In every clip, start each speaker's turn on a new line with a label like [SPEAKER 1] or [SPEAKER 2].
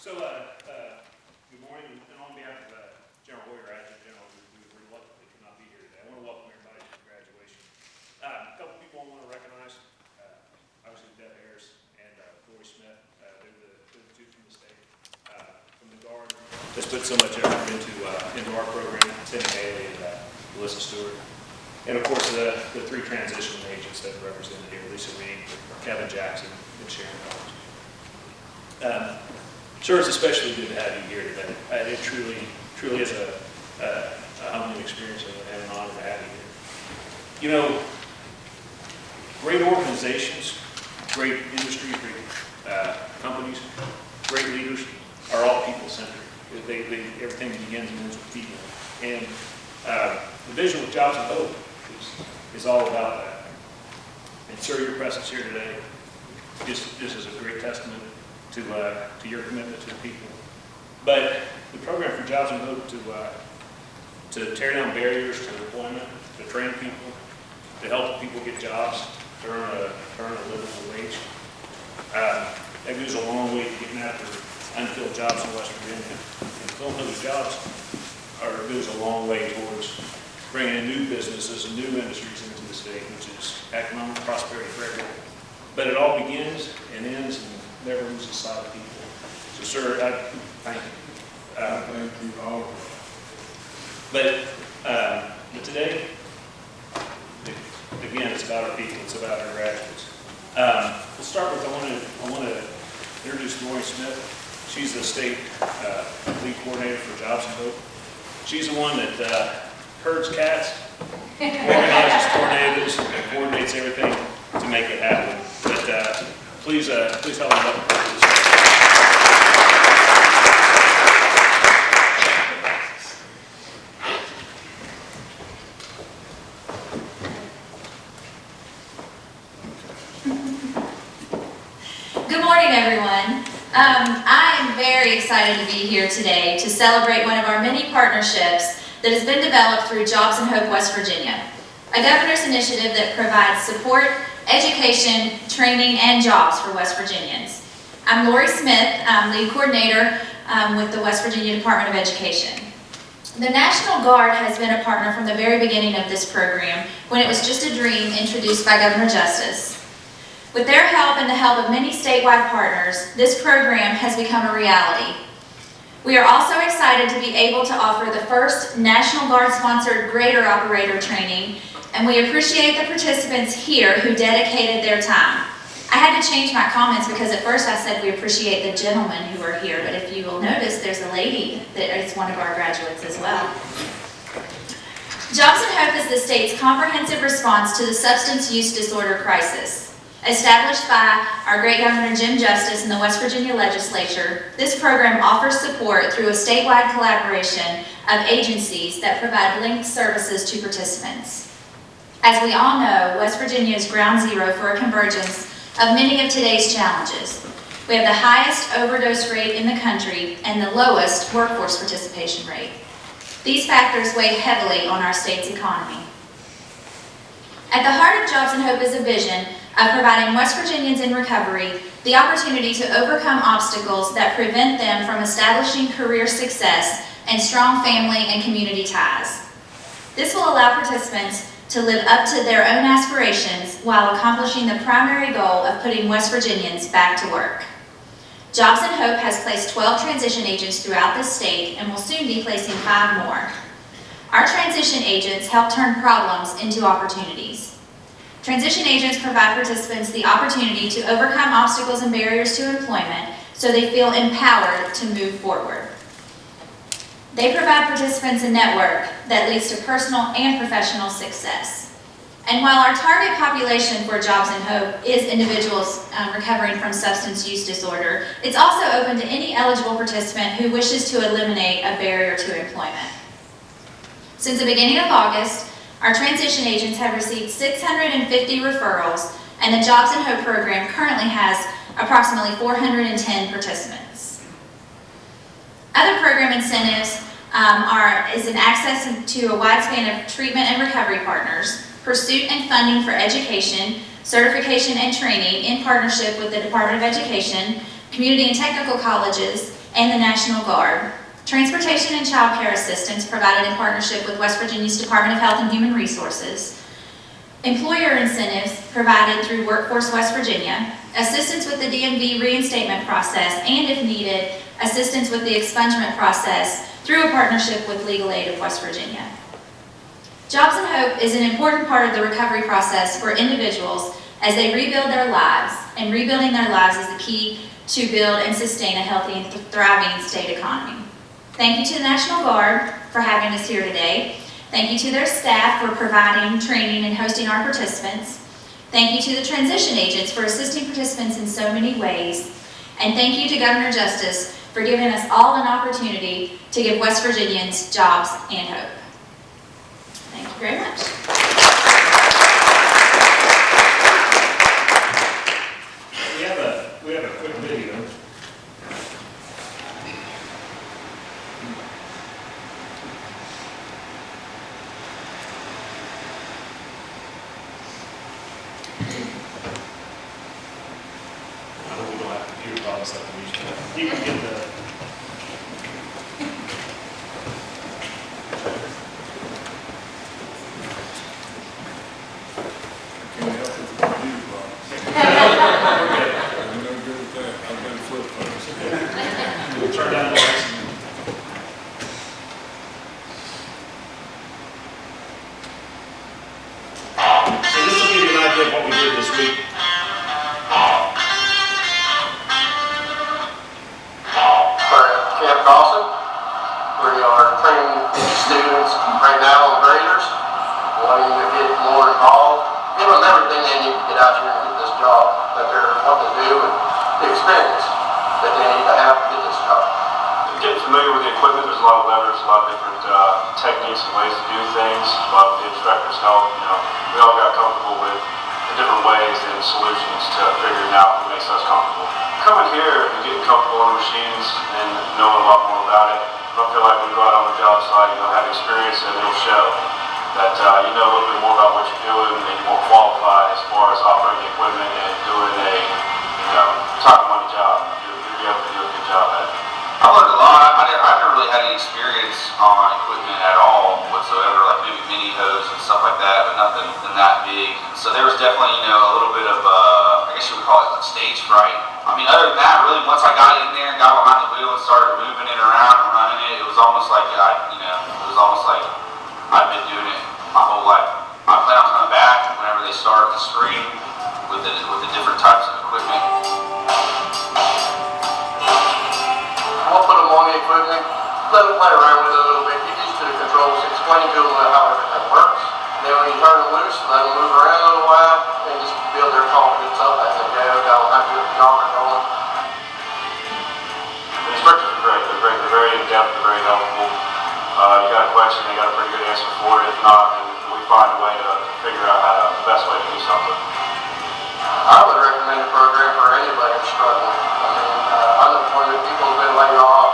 [SPEAKER 1] So, uh, uh, good morning, and on behalf of, uh, General Hoyer, Adjutant General, who reluctantly could not be here today, I want to welcome everybody to graduation. Uh, a couple people I want to recognize, uh, obviously Deb Harris and, uh, Lori Smith, uh, they're the, they're the two from the state, uh, from the Guard. That's put so much effort into, uh, into our program, Tim Haley and, uh, Melissa Stewart. And of course, the, the three transition agents that are represented here, Lisa Reed, Kevin Jackson, and Sharon Collins. Um, Sure, it's especially good to have you here today. Uh, It truly, truly is a, a a humbling experience and an honor to have you here. You know, great organizations, great industries, great uh, companies, great leaders are all people-centered. They, they, everything begins and ends with people. And uh, the vision with Jobs and Hope is, is all about that. And sir, your presence here today, this, this is a great testament to, uh, to your commitment to the people. But the program for Jobs and Hope to, uh, to tear down barriers to employment, to train people, to help people get jobs, to earn a, earn a livable wage. Uh, that goes a long way to getting after unfilled jobs in West Virginia. And filling those jobs are, goes a long way towards bringing in new businesses and new industries into the state, which is economic prosperity for everyone. But it all begins and ends and never loses sight of people. So, sir, I thank you. Uh,
[SPEAKER 2] Thank you all.
[SPEAKER 1] but, uh, but today, again, it's about our people, it's about our graduates. Um, we'll start with, I want to, I want to introduce Lori Smith. She's the state, uh, lead coordinator for Jobs and Hope. She's the one that, uh, herds cats, organizes tornadoes, and coordinates everything to make it happen. But, uh, please, uh, please help me
[SPEAKER 3] morning, everyone. Um, I am very excited to be here today to celebrate one of our many partnerships that has been developed through Jobs and Hope West Virginia, a governor's initiative that provides support, education, training, and jobs for West Virginians. I'm Lori Smith, I'm lead coordinator um, with the West Virginia Department of Education. The National Guard has been a partner from the very beginning of this program when it was just a dream introduced by Governor Justice. With their help and the help of many statewide partners, this program has become a reality. We are also excited to be able to offer the first National Guard-sponsored grader operator training, and we appreciate the participants here who dedicated their time. I had to change my comments because at first I said we appreciate the gentlemen who are here, but if you will notice, there's a lady that is one of our graduates as well. Jobs and Hope is the state's comprehensive response to the substance use disorder crisis. Established by our great Governor Jim Justice in the West Virginia Legislature, this program offers support through a statewide collaboration of agencies that provide linked services to participants. As we all know, West Virginia is ground zero for a convergence of many of today's challenges. We have the highest overdose rate in the country and the lowest workforce participation rate. These factors weigh heavily on our state's economy. At the heart of Jobs and Hope is a vision of providing West Virginians in recovery the opportunity to overcome obstacles that prevent them from establishing career success and strong family and community ties. This will allow participants to live up to their own aspirations while accomplishing the primary goal of putting West Virginians back to work. Jobs and Hope has placed 12 transition agents throughout the state and will soon be placing five more. Our transition agents help turn problems into opportunities. Transition agents provide participants the opportunity to overcome obstacles and barriers to employment so they feel empowered to move forward. They provide participants a network that leads to personal and professional success. And while our target population for Jobs and Hope is individuals um, recovering from substance use disorder, it's also open to any eligible participant who wishes to eliminate a barrier to employment. Since the beginning of August, our transition agents have received 650 referrals, and the Jobs and Hope program currently has approximately 410 participants. Other program incentives um, are, is an access to a wide span of treatment and recovery partners, pursuit and funding for education, certification and training in partnership with the Department of Education, community and technical colleges, and the National Guard. Transportation and child care assistance provided in partnership with West Virginia's Department of Health and Human Resources. Employer incentives provided through Workforce West Virginia. Assistance with the DMV reinstatement process, and if needed, assistance with the expungement process through a partnership with Legal Aid of West Virginia. Jobs and Hope is an important part of the recovery process for individuals as they rebuild their lives, and rebuilding their lives is the key to build and sustain a healthy and thriving state economy. Thank you to the National Guard for having us here today. Thank you to their staff for providing training and hosting our participants. Thank you to the transition agents for assisting participants in so many ways. And thank you to Governor Justice for giving us all an opportunity to give West Virginians jobs and hope. Thank you very much.
[SPEAKER 4] Lot of different uh, techniques and ways to do things. A lot of the instructors help, you know, we all got comfortable with the different ways and solutions to figuring out what makes us comfortable. Coming here and getting comfortable on machines and knowing a lot more about it, I feel like we go out on the job site, you know, have experience and it'll show that uh, you know a little bit more about what you're doing and you're more qualified as far as operating equipment and doing a, you know, top money job. You'll, you'll be able to do a good job at it.
[SPEAKER 5] I learned a lot. I, I, I never really had any experience on equipment at all whatsoever, like maybe mini hoes and stuff like that, but nothing than that big. So there was definitely, you know, a little bit of, uh, I guess you would call it like stage fright. I mean, other than that, really, once I got in there and got behind the wheel and started moving it around and running it, it was almost like I, you know, it was almost like I've been doing it my whole life. I plan on coming back whenever they start the spring with the, with the different types of equipment.
[SPEAKER 6] We'll put them on the equipment, let them play around with it a little bit, get used to the controls, explain to them how everything works. Then when you turn them loose, let them move around a little while, and just build their confidence up as they go, have to get the job going.
[SPEAKER 4] The instructors are great. They're great. They're very in-depth. They're very helpful. Uh, you got a question, they got a pretty good answer for it. If not, then we find a way to figure out how to, the best way to do something.
[SPEAKER 6] I would recommend a program for anybody who's struggling. I mean, uh, I know plenty of people who've been laid off,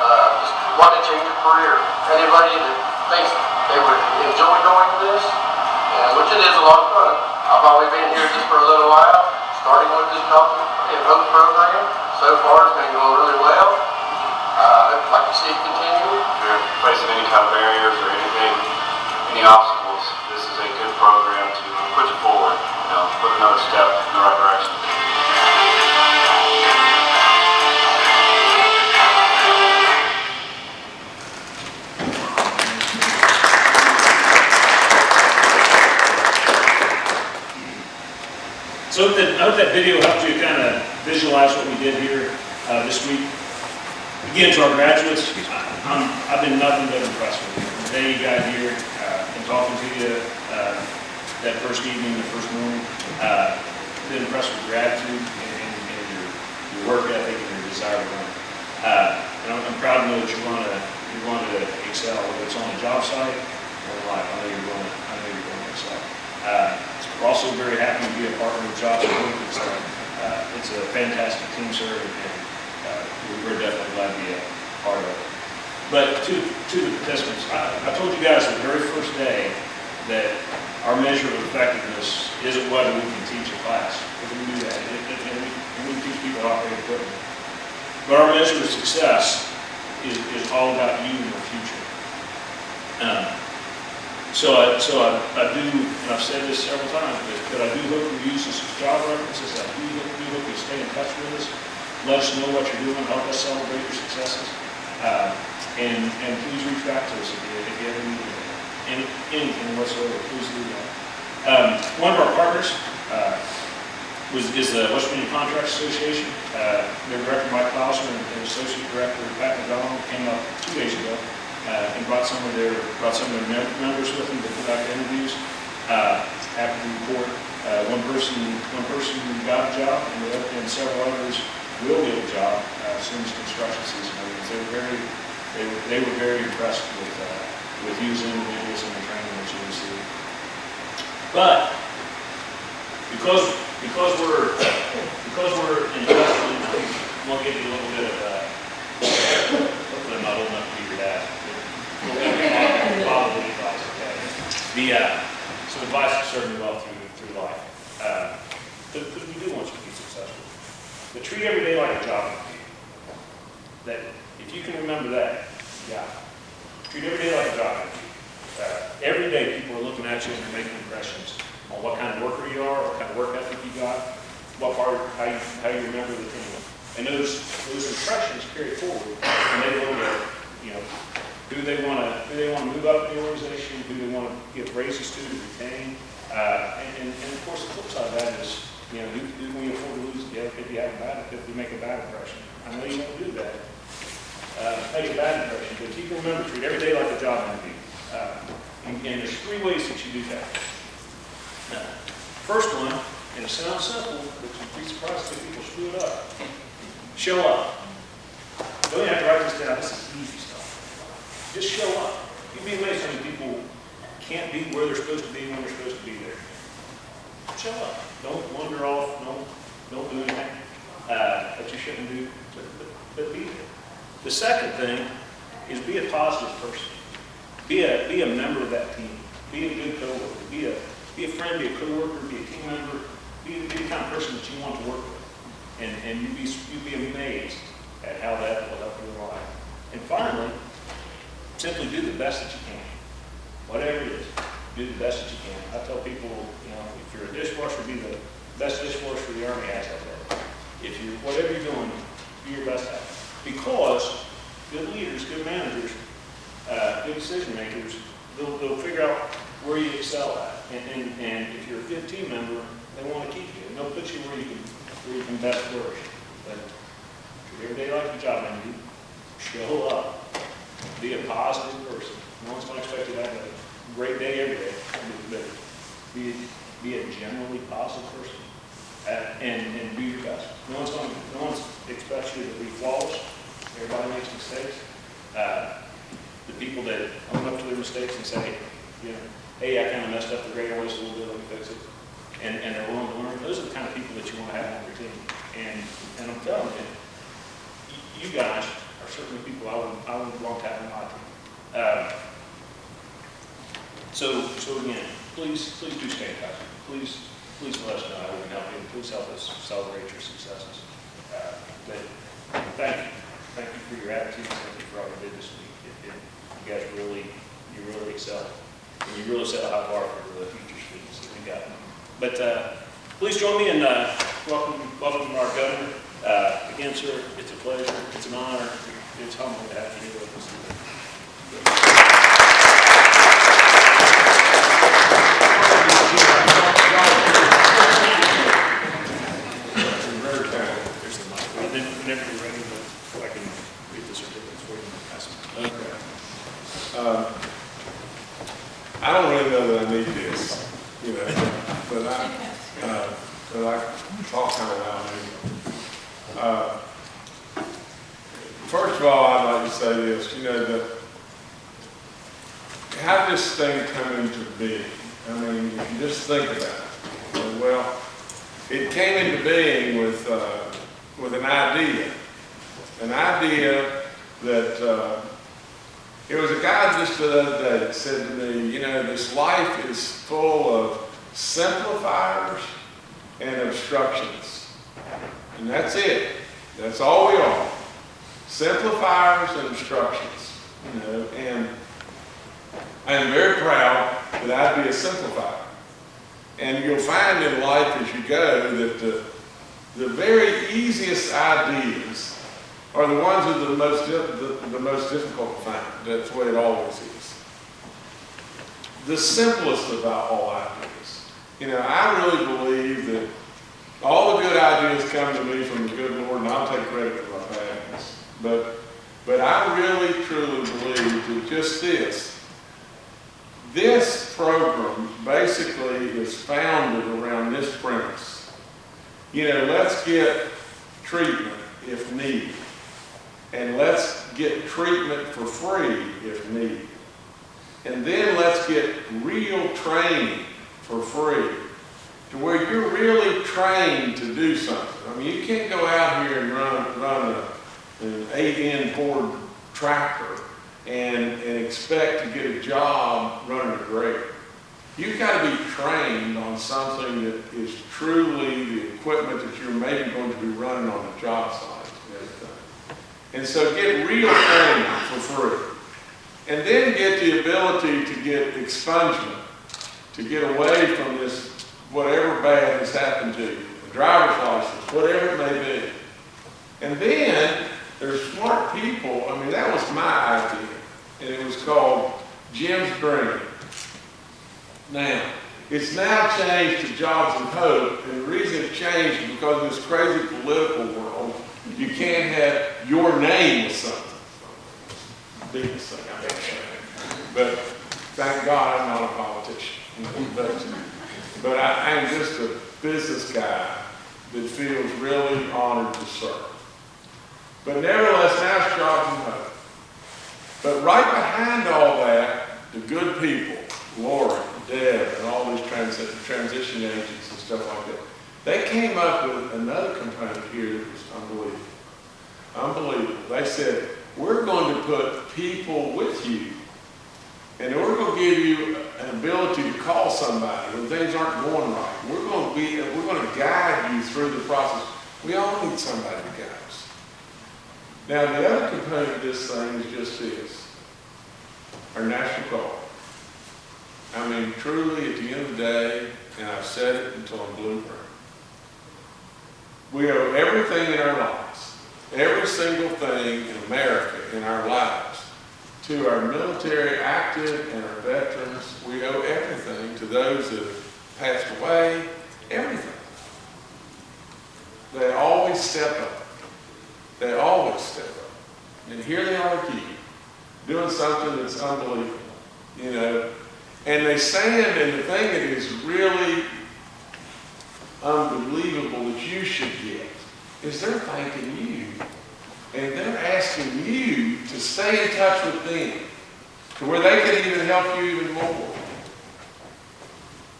[SPEAKER 6] uh, just want to change a career. Anybody that thinks they would enjoy going to this, and which it is a lot of fun. I've only been here just for a little while, starting with this company and hope program. So far, it's been going really well. Uh, I'd like to see it continue.
[SPEAKER 4] If you're facing any kind of barriers or anything, any obstacles, this is a good program to push you forward, you know, put another step in the right direction.
[SPEAKER 1] So I hope that, video helped you kind of visualize what we did here uh, this week. Again, to our graduates, I- I've been nothing but impressed with you. The day you got here uh, and talking to you uh, that first evening, the first morning, uh, been impressed with your attitude and, and and your, your work ethic and your desire to learn. Uh, And I'm, I'm proud to know that you want to, you're going to excel, whether it's on the job site or life. I know you're going I know you're going to excel. Uh, We're also very happy to be a partner with Jobs and It's, uh, it's a fantastic team, sir, and uh, we're definitely glad to be a part of it. But to, to the participants, I, I told you guys the very first day that our measure of effectiveness isn't whether we can teach a class. We can do that, and, we, and we teach people to operate equipment. But our measure of success is, is all about you and your future. Um, So I, so I, I do, and I've said this several times, but, but I do hope you use this as job references, I do, do hope you stay in touch with us, let us know what you're doing, help us celebrate your successes. Uh, and, and please reach back to us if you, if you ever need any, anything whatsoever, please do that. Um, one of our partners, uh, was, is the West Virginia Contracts Association. Uh, Their director, Mike Clowser, and and associate director, Pat McDonald, came up two days ago uh, and brought some of their, brought some of their members with them to conduct interviews. Uh, Happy to report, uh, one person, one person got a job, and the and several others will get a job uh, as soon as construction season opens. They were very, they were, they were very impressed with, uh, with as individuals and the training that you received. But because, because we're, because we're investing, in the future, we'll give you a little bit of, uh, hopefully I'm not old enough to be your dad. Okay? The, uh, some advice to serve you well through, through life. Uh, Because we do want you to be successful. But treat every day like a job. That, if you can remember that, yeah. Treat every day like a job. Uh, Every day, people are looking at you and they're making impressions on what kind of worker you are, what kind of work ethic you got, what part, how you, how you remember the thing. And those, those impressions carry forward, and they at, you know, who they want to, who they want to move up in the organization, who they want to give raises to, to retain. Uh, and, and, and of course, the flip side of that is, you know, who, who can we afford to lose if if you have a bad, if we make a bad impression? I know you won't do that, uh, make a bad impression, but you can remember, treat every day like a job interview. Uh, and, and there's three ways that you do that. Now, First one, and it sounds simple, but you'd be surprised if people screw it up. Show up. Don't have to write this down, this is easy. Just show up. You'd be amazed how many people can't be where they're supposed to be when they're supposed to be there. Show up. Don't wander off, don't, don't do anything, uh, that you shouldn't do, but, but, but be there. The second thing is be a positive person. Be a, be a member of that team. Be a good coworker. Be a, be a friend, be a coworker, be a team member. Be, be the kind of person that you want to work with. And, and you'd be, you'd be amazed at how that will help your life. And finally, simply do the best that you can. Whatever it is, do the best that you can. I tell people, you know, if you're a dishwasher, be the best dishwasher the Army has out there. If you're, whatever you're doing, be your best at it. Because good leaders, good managers, uh, good decision makers, they'll, they'll figure out where you excel at. And, and, and if you're a good team member, they want to keep you. And they'll put you where you can, where you can best flourish. But every day like a job interview. Show up. Be a positive person. No one's going to expect you to have a great day every day. But be, be a generally positive person. Uh, and, and do your best. No one's going to, no one's expects you to be flawless. Everybody makes mistakes. Uh, the people that own up to their mistakes and say, you know, hey, I kind of messed up the grade on a little bit, let me fix it. And, and they're willing to learn. Those are the kind of people that you want to have on your team. And, and I'm telling you, you guys are certainly people I would, I would want to have on my team. Um, so, so again, please, please do stay in touch. Please, please let us know how we can help you. Please help us celebrate your successes. Uh, But thank you. Thank you for your attitude. Thank you for all you did this week. It- it- You guys really, you really excel. And you really set a high bar for the future students that we. But uh, please join me in uh, welcome, welcoming our governor. Uh, Again, sir, it's a pleasure. It's an honor. It's humbling to have you here with us.
[SPEAKER 2] Very kind.
[SPEAKER 1] There's the mic. Whenever whenever you're ready, but I can read the certificates for you and pass them.
[SPEAKER 2] Okay. Um, I don't really know that I need this, you know, but I, uh, but I talk kind of loud anyway. Uh, First of all, I'd like to say this, you know, that how did this thing come into being? I mean, if you just think about it, uh, well, it came into being with, uh, with an idea. An idea that, uh, it was a guy just the other day that said to me, you know, this life is full of simplifiers and obstructions. And that's it. That's all we are. simplifiers and instructions, you know, and I'm very proud that I'd be a simplifier. And you'll find in life as you go that the, the very easiest ideas are the ones that are the most, di- the, the most difficult to find. That's is. The simplest about all ideas. You know, I really believe that all the good ideas come to me from the good Lord, and I'll take credit for my ones. But, but I really truly believe that just this, this program basically is founded around this premise. You know, let's get treatment if needed. And let's get treatment for free if needed. And then let's get real training for free to where you're really trained to do something. I mean, you can't go out here and run, run a, an 8N Ford tractor and, and expect to get a job running a grader. You've got to be trained on something that is truly the equipment that you're maybe going to be running on the job site. And so get real training for free. And then get the ability to get expungement, to get away from this, whatever bad has happened to you, a driver's license, whatever it may be. And then, there's smart people, I mean, that was my idea, and it was called Jim's Dream. Now, it's now changed to Jobs and Hope, and the reason it changed is because in this crazy political world, you can't have your name with something. Biggest thing I've ever said. But thank God I'm not a politician. But, but I, I'm just a business guy that feels really honored to serve. But nevertheless, now it's Jobs and Hope. But right behind all that, the good people, Lori, Deb, and all these transi- transition agents and stuff like that, they came up with another component here that was unbelievable. Unbelievable. They said, we're going to put people with you, and we're going to give you an ability to call somebody when things aren't going right. We're going to be, we're going to guide you through the process. We all need somebody to guide us. Now, the other component of this thing is just this, our national guard. I mean, truly, at the end of the day, and I've said it until I'm blue we owe everything in our lives, every single thing in America, in our lives, to our military active and our veterans. We owe everything to those that have passed away, everything. They always step up. They always step up. And here they are again, doing something that's unbelievable, you know. And they stand, and the thing that is really unbelievable that you should get is they're thanking you. And they're asking you to stay in touch with them to where they can even help you even more.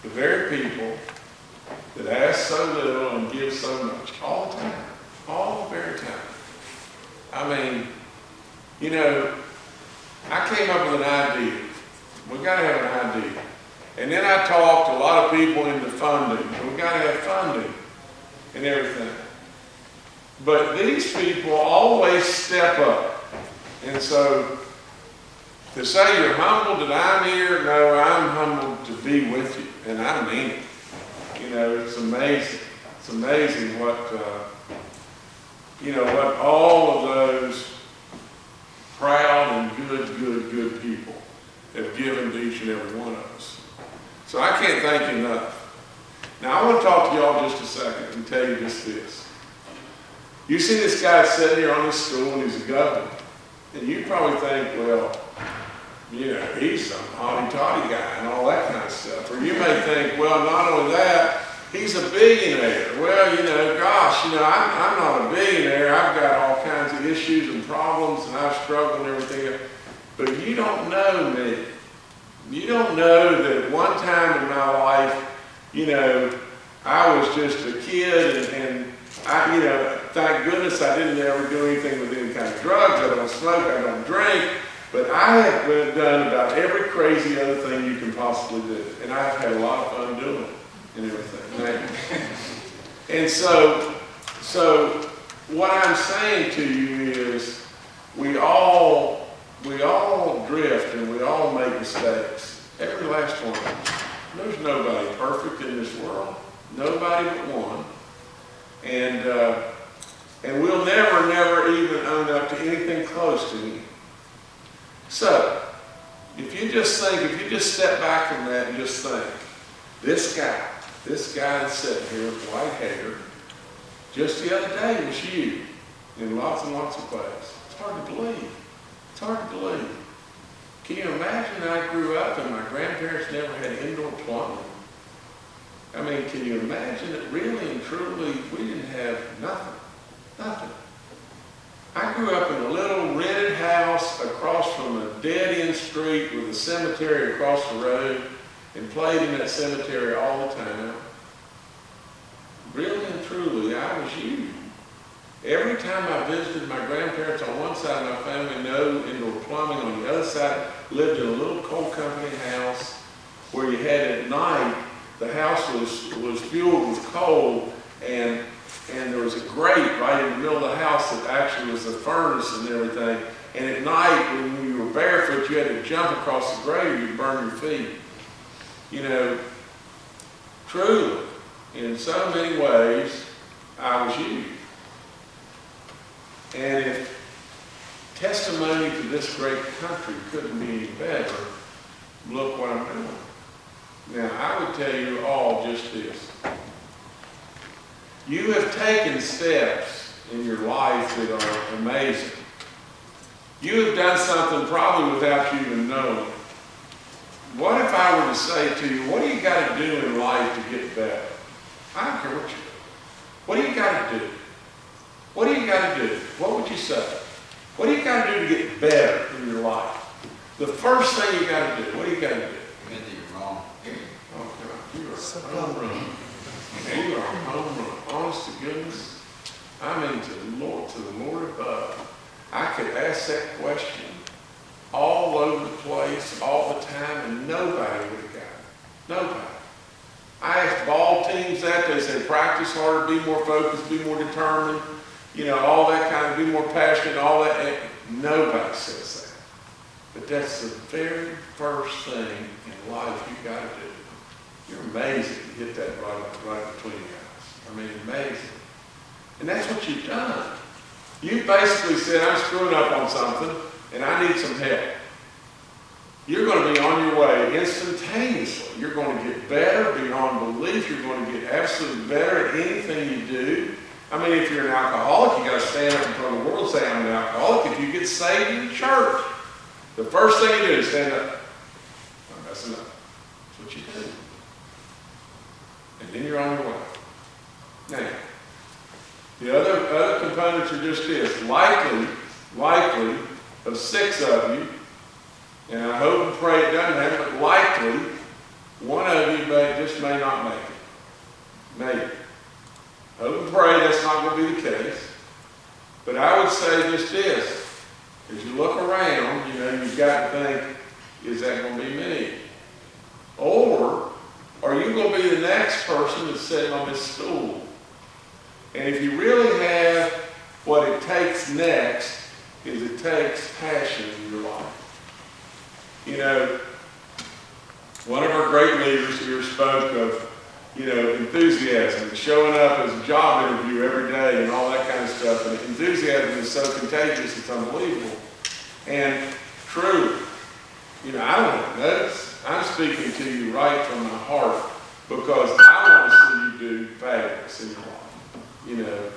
[SPEAKER 2] The very people that ask so little and give so much all the time, all the very time. I mean, you know, I came up with an idea. We got to have an idea. And then I talked to a lot of people into funding. We got to have funding and everything. But these people always step up. And so to say you're humbled that I'm here, no, I'm humbled to be with you. And I mean it. You know, it's amazing. It's amazing what, uh, you know, what all of those proud and good, good, good people have given to each and every one of us. So I can't thank you enough. Now I want to talk to y'all just a second and tell you just this. You see this guy sitting here on this stool and he's a governor. And you probably think, well, you know, he's some hotty-toddy guy and all that kind of stuff. Or you may think, well, not only that, he's a billionaire. Well, you know, gosh, you know, I'm, I'm not a billionaire. I've got all kinds of issues and problems and I've struggled and everything. But you don't know me. You don't know that one time in my life, you know, I was just a kid and, and I, you know, thank goodness I didn't ever do anything with any kind of drugs. I don't smoke, I don't drink. But I have done about every crazy other thing you can possibly do. And I've had a lot of fun doing it and everything. And so, so what I'm saying to you is we all, we all drift and we all make mistakes. Every last one. There's nobody perfect in this world. Nobody but one. And, uh, and we'll never, never even own up to anything close to him. So, if you just think, if you just step back from that and just think, this guy, this guy sitting here with white hair, just the other day was you in lots and lots of ways. It's hard to believe. It's hard to believe. Can you imagine I grew up and my grandparents never had indoor plumbing? I mean, can you imagine that really and truly we didn't have nothing? Nothing. I grew up in a little rented house across from a dead-end street with a cemetery across the road and played in that cemetery all the time. Really and truly, I was you. Every time I visited my grandparents on one side of my family, no indoor plumbing. On the other side, lived in a little coal company house where you had at night, the house was, was fueled with coal and, and there was a grate right in the middle of the house that actually was a furnace and everything. And at night, when you were barefoot, you had to jump across the grate or you'd burn your feet. You know, truly, in so many ways, I was you. And if testimony to this great country couldn't be any better, look what I'm doing. Now, I would tell you all just this. You have taken steps in your life that are amazing. You have done something probably without you even knowing. What if I were to say to you, what do you got to do in life to get better? I don't care what you do. What do you got to do? What do you got to do? What would you say? What do you got to do to get better in your life? The first thing you got to do, what do you got to do?
[SPEAKER 5] Admit that you're wrong.
[SPEAKER 2] Oh, Are a home run. You are a home run. Honest to goodness, I mean to the Lord, to the Lord above. I could ask that question all over the place, all the time, and nobody would have got it. Nobody. I asked ball teams that, they said practice harder, be more focused, be more determined, you know, all that kind of, be more passionate, all that. And Nobody says that. But that's the very first thing in life you got to do. You're amazing to hit that right, right between the eyes. I mean, amazing. And that's what you've done. You basically said, I'm screwing up on something and I need some help. You're going to be on your way instantaneously. You're going to get better beyond belief. You're going to get absolutely better at anything you do. I mean, if you're an alcoholic, you got to stand up in front of the world and say, I'm an alcoholic. If you get saved in church, the first thing you do is stand up. I'm messing up. That's what you do. Then you're on your way. Now, the other, other components are just this. Likely, likely, of six of you, and I hope and pray it doesn't happen, but likely, one of you may, just may not make it. Maybe. Hope and pray that's not going to be the case. But I would say just this. As you look around, you know, you've got to think, is that going to be me? Or are you going to be the that's sitting on this stool? And if you really have what it takes next, is it takes passion in your life. You know, one of our great leaders here spoke of, you know, enthusiasm, showing up as a job interview every day and all that kind of stuff. And enthusiasm is so contagious, it's unbelievable. And true, you know, I don't notes. I'm speaking to you right from my heart because I want to see you do fabulous in your life. You know,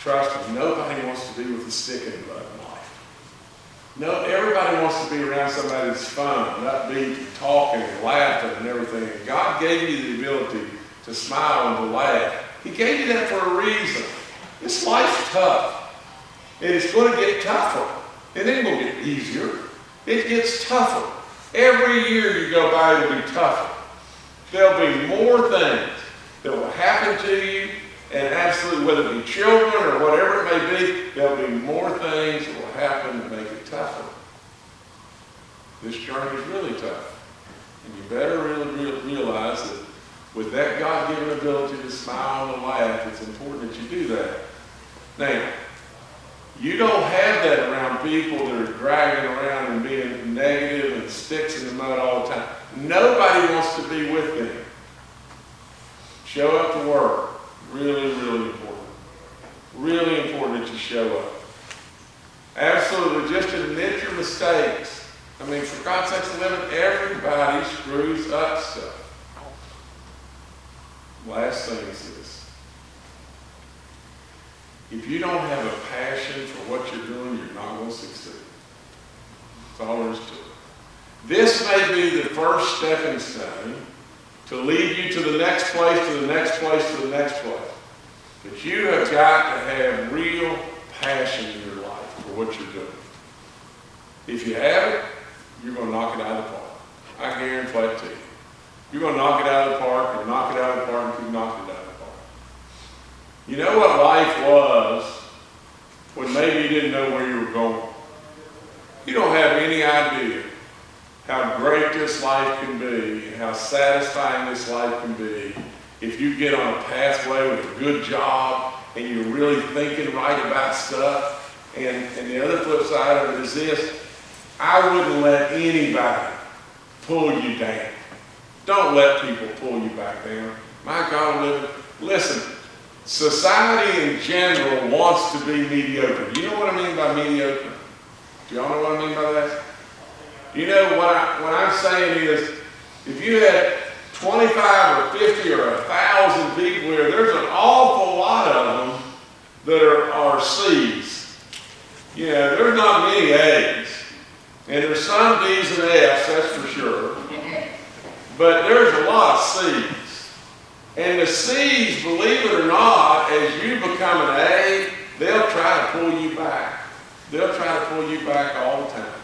[SPEAKER 2] trust me, nobody wants to be with a stick in the mud life. No, everybody wants to be around somebody that's fun, upbeat, and talking and laughing and everything. God gave you the ability to smile and to laugh. He gave you that for a reason. This life's tough. And it's going to get tougher. It ain't going to get easier. It gets tougher. Every year you go by, it'll be tougher. There'll be more things that will happen to you, and absolutely, whether it be children or whatever it may be, there'll be more things that will happen to make it tougher. This journey is really tough. And you better really realize that with that God-given ability to smile and laugh, it's important that you do that. Now, You don't have that around people that are dragging around and being negative and sticks in the mud all the time. Nobody wants to be with them. Show up to work. Really, really important. Really important that you show up. Absolutely, just admit your mistakes. I mean, for God's sakes, living, everybody screws up stuff. Last thing is this. If you don't have a passion for what you're doing, you're not going to succeed. That's all there is to it. This may be the first stepping stone to lead you to the next place, to the next place, to the next place. But you have got to have real passion in your life for what you're doing. If you have it, you're going to knock it out of the park. I guarantee it to you. You're going to knock it out of the park and knock it out of the park and keep knocking it out of the park. You know what life was when maybe you didn't know where you were going? You don't have any idea how great this life can be how satisfying this life can be if you get on a pathway with a good job and you're really thinking right about stuff. And, and the other flip side of it is this, I wouldn't let anybody pull you down. Don't let people pull you back down. My God, listen, society in general wants to be mediocre. You know what I mean by mediocre? Do y'all know what I mean by that? You know, what, I, what I'm saying is, if you had 25 or 50 or 1,000 people here, there's an awful lot of them that are, are C's. You know, there's not many A's. And there's some D's and F's, that's for sure. But there's a lot of C's. And the C's, believe it or not, as you become an A, they'll try to pull you back. They'll try to pull you back all the time.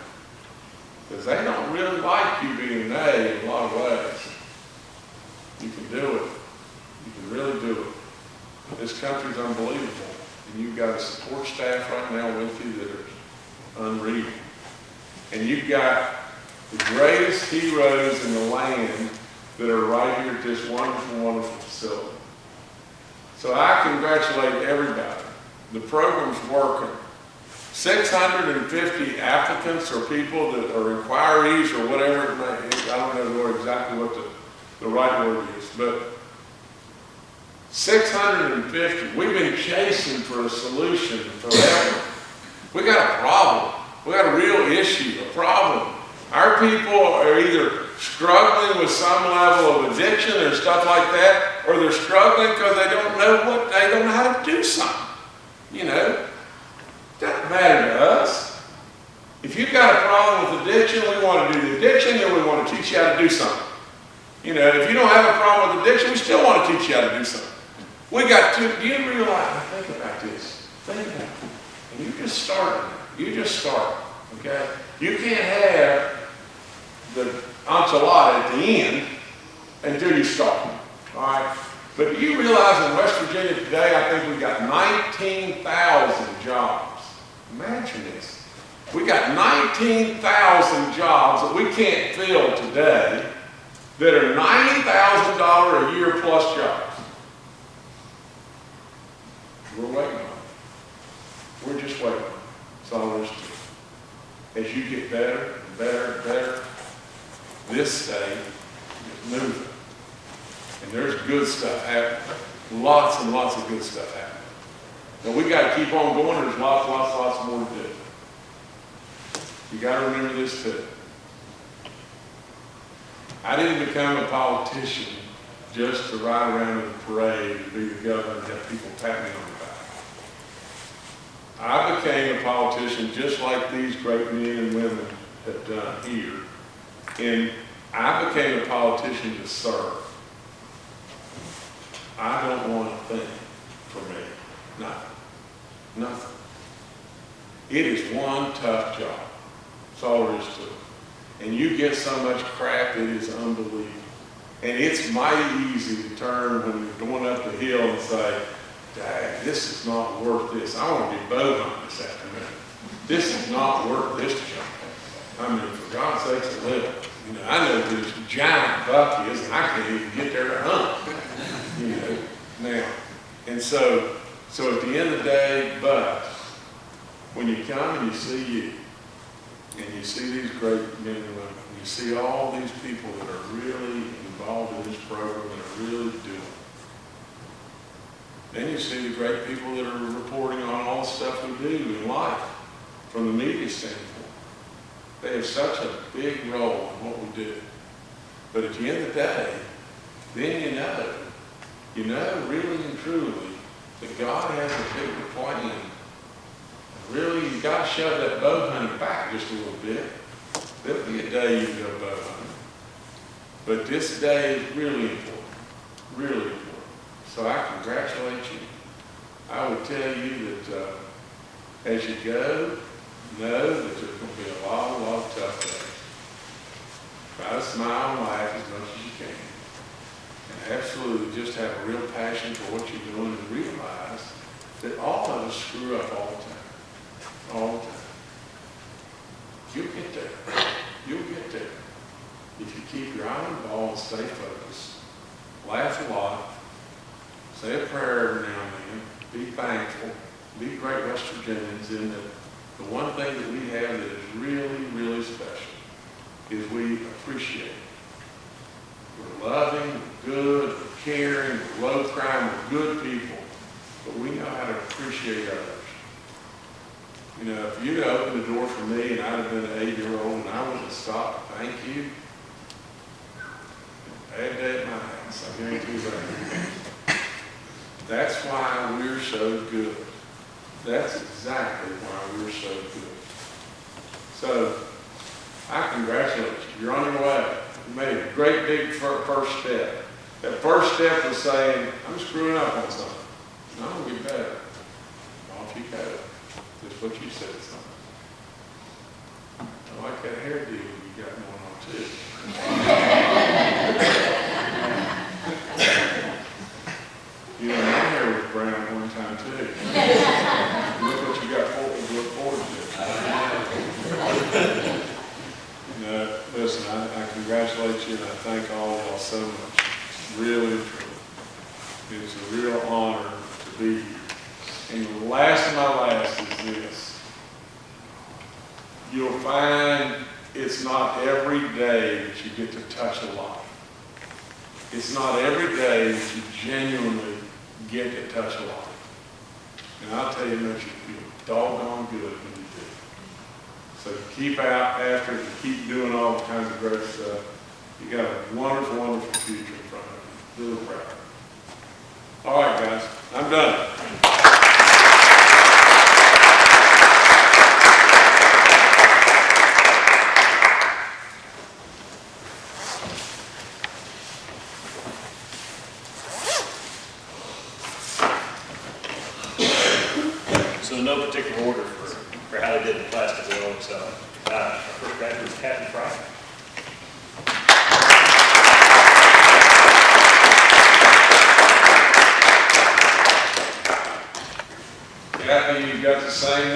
[SPEAKER 2] Because they don't really like you being A in a lot of ways. You can do it. You can really do it. This country's unbelievable. And you've got a support staff right now with you that are unreal. And you've got the greatest heroes in the land that are right here at this wonderful, wonderful facility. So I congratulate everybody. The program's working. 650 applicants or people that are inquiries or whatever it may be. I don't know exactly what the, the right word is, but 650. We've been chasing for a solution forever. We got a problem. We got a real issue, a problem. Our people are either struggling with some level of addiction or stuff like that, or they're struggling because they don't know what, they don't know how to do something. You know, doesn't matter to us. If you've got a problem with addiction, we want to do the addiction, and we want to teach you how to do something. You know, if you don't have a problem with addiction, we still want to teach you how to do something. We got to, do you realize, think about this, think about it. And you just start, you just start, okay? You can't have the enchilada at the end until you start, all right? But do you realize in West Virginia today, I think we've got 19,000 jobs. Imagine this. We got 19,000 jobs that we can't fill today that are $90,000 a year plus jobs. We're waiting on it. We're just waiting. That's all there is to it. As you get better and better and better, this state is moving. And there's good stuff happening. Lots and lots of good stuff happening. Now we got to keep on going. There's lots, lots, lots more to do. You got to remember this too. I didn't become a politician just to ride around in a parade and be the governor and have people pat me on the back. I became a politician just like these great men and women have done here. And I became a politician to serve. I don't want a thing for me. Nothing. Nothing. It is one tough job. That's all there is to it. And you get so much crap, it is unbelievable. And it's mighty easy to turn when you're going up the hill and say, Dang, this is not worth this. I want to be bow hunting this afternoon. This is not worth this job. I mean, for God's sakes, to live. You know, I know this giant buck is, and I can't even get there to hunt. You know, now, and so, so at the end of the day, but when you come and you see you, and you see these great men and women, you see all these people that are really involved in this program and are really doing it. Then you see the great people that are reporting on all the stuff we do in life from the media standpoint. They have such a big role in what we do. But at the end of the day, then you know, you know really and truly that God has a bigger plan. Really, you've got to shove that bow hunting back just a little bit. There'll be a day you go bow hunting. But this day is really important, really important. So I congratulate you. I would tell you that uh, as you go, know that there's going to be a lot, a lot of tough days. Try to smile and laugh as much as you can. And absolutely just have a real passion for what you're doing and realize that all of us screw up all the time. All the time. You'll get there. You'll get there. If you keep your eye on the ball and stay focused, laugh a lot, say a prayer every now and then, be thankful, be great West Virginians in that the one thing that we have that is really, really special is we appreciate. We're loving, good, caring, low crime, we're good people, but we know how to appreciate others. You know, if you'd opened the door for me and I'd have been an eight-year-old and I wouldn't have stopped, thank you. Day at my house, I guarantee that. That's why we're so good. That's exactly why we're so good. So, I congratulate you. You're on your way. You made a great big first step. That first step was saying, I'm screwing up on something. And I'm gonna get better. Off you go. Just what you said, son. I like that hairdo you got going on too. You know, my hair was brown one time too. Look what you got forward, to look forward to. No, listen, I, I congratulate you and I thank all of y'all so much. Really, truly. It's a real honor to be here. And the last of my last is this. You'll find it's not every day that you get to touch a life. It's not every day that you genuinely get to touch a life. And I'll tell you, it makes you feel doggone good when you do. So keep out after it, and keep doing all kinds of great stuff. You got a wonderful, wonderful future in front of you. Really proud. All right, guys, I'm done.
[SPEAKER 1] So in no particular order for, for how they did the plastic oil, so, uh, our first graduate is Kathy Fry.
[SPEAKER 2] Kathy,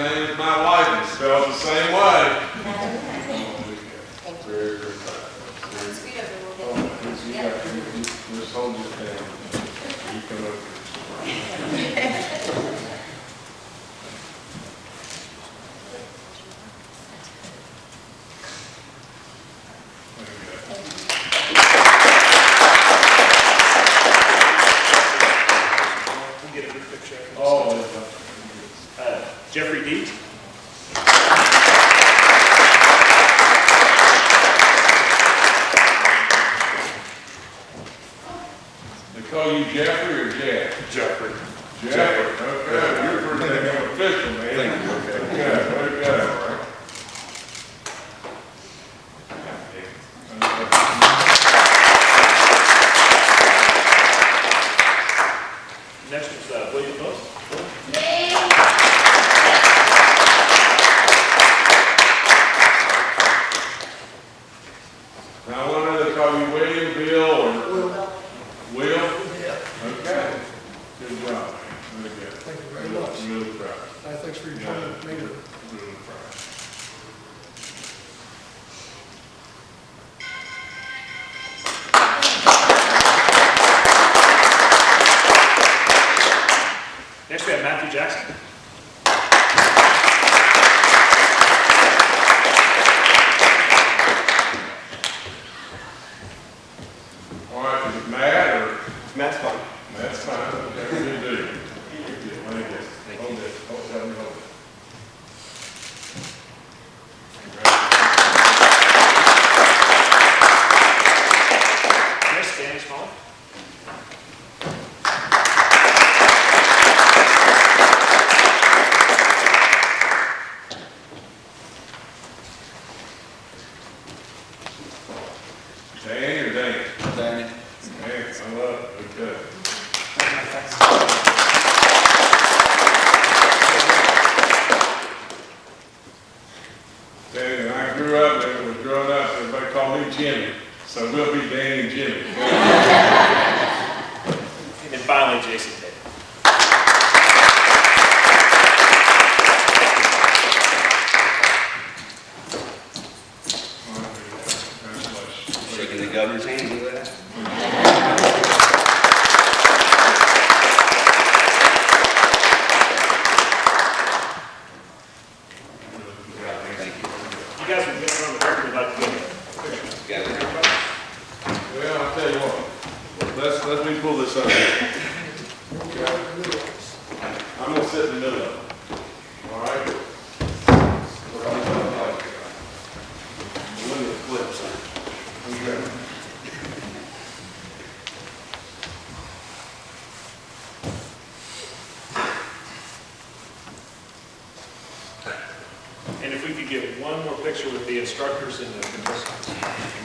[SPEAKER 2] the
[SPEAKER 1] instructors and the contestants.